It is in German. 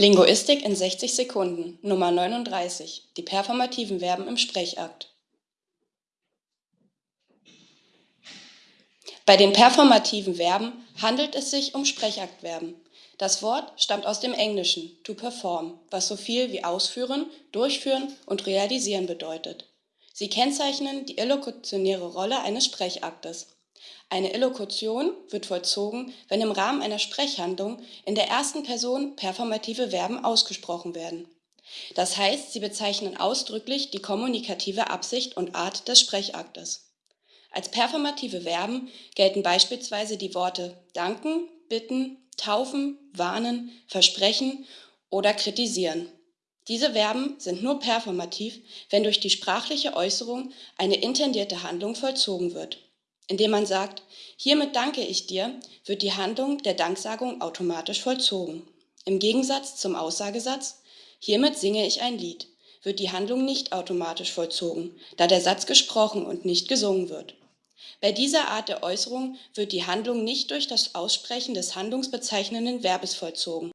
Linguistik in 60 Sekunden Nummer 39 Die performativen Verben im Sprechakt Bei den performativen Verben handelt es sich um Sprechaktverben. Das Wort stammt aus dem Englischen to perform, was so viel wie ausführen, durchführen und realisieren bedeutet. Sie kennzeichnen die elokutionäre Rolle eines Sprechaktes. Eine Elokution wird vollzogen, wenn im Rahmen einer Sprechhandlung in der ersten Person performative Verben ausgesprochen werden. Das heißt, sie bezeichnen ausdrücklich die kommunikative Absicht und Art des Sprechaktes. Als performative Verben gelten beispielsweise die Worte danken, bitten, taufen, warnen, versprechen oder kritisieren. Diese Verben sind nur performativ, wenn durch die sprachliche Äußerung eine intendierte Handlung vollzogen wird indem man sagt, hiermit danke ich dir, wird die Handlung der Danksagung automatisch vollzogen. Im Gegensatz zum Aussagesatz, hiermit singe ich ein Lied, wird die Handlung nicht automatisch vollzogen, da der Satz gesprochen und nicht gesungen wird. Bei dieser Art der Äußerung wird die Handlung nicht durch das Aussprechen des handlungsbezeichnenden Verbes vollzogen